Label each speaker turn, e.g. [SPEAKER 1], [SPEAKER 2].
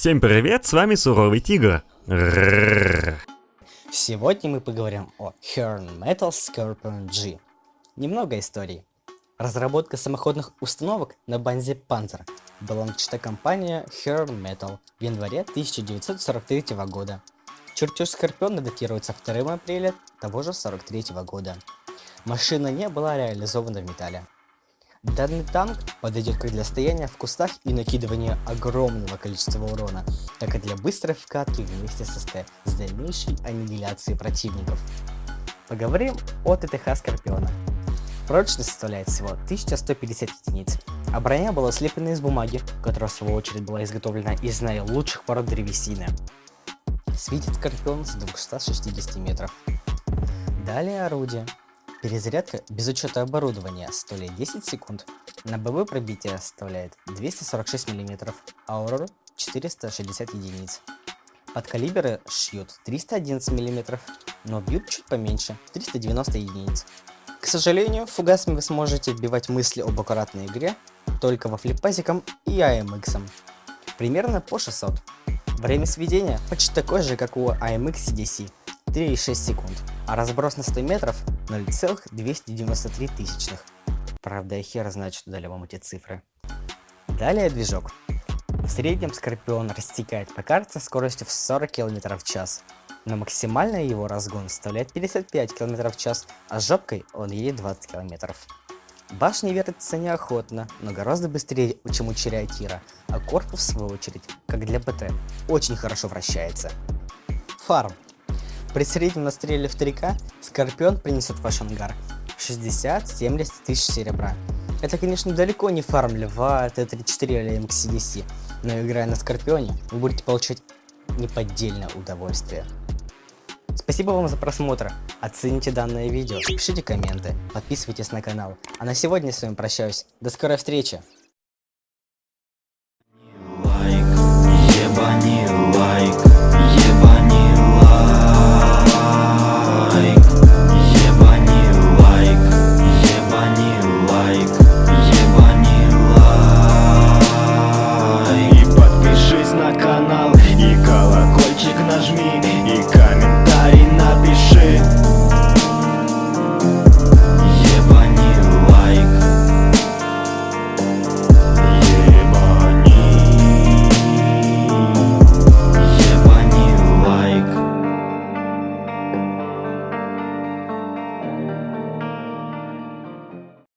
[SPEAKER 1] Всем привет, с вами Суровый Тигр.
[SPEAKER 2] Сегодня мы поговорим о Horn Metal Scorpion G. Немного историй. Разработка самоходных установок на базе Panzer была начата компания Horn Metal в январе 1943 года. Чертеж Скорпиона датируется 2 апреля того же 43 года. Машина не была реализована в металле. Данный танк подойдет как для стояния в кустах и накидывания огромного количества урона, так и для быстрой вкатки вместе с СТ с дальнейшей аннигиляцией противников. Поговорим о ТТХ Скорпиона. Прочность составляет всего 1150 единиц, а броня была слеплена из бумаги, которая в свою очередь была изготовлена из наилучших пород древесины. Светит Скорпион с 260 метров. Далее орудие. Перезарядка без учета оборудования составляет 10 секунд. На ББ пробитие составляет 246 мм, а урон 460 единиц. Под калибры шьют 311 мм, но бьют чуть поменьше 390 единиц. К сожалению, фугасами вы сможете отбивать мысли об аккуратной игре только во флипазиком и AMX. Примерно по 600. Время сведения почти такое же, как у AMX CDC 3,6 секунд, а разброс на 100 метров 0,293 тысячных. Правда, я хер знаю, что дали вам эти цифры. Далее движок. В среднем Скорпион растекает по карте скоростью в 40 км в час, но максимальный его разгон составляет 55 км в час, а с жопкой он едет 20 км. Башня вертится неохотно, но гораздо быстрее, чем у Чериатира, а корпус, в свою очередь, как для БТ, очень хорошо вращается. Фарм. При среднем настреле в 3К Скорпион принесет в ваш ангар 60-70 тысяч серебра. Это, конечно, далеко не фарм льва, Т-34 или МКСДС, но играя на Скорпионе, вы будете получать неподдельное удовольствие. Спасибо вам за просмотр, оцените данное видео, пишите комменты, подписывайтесь на канал. А на сегодня я с вами прощаюсь, до скорой встречи! Like. и комментарий напиши.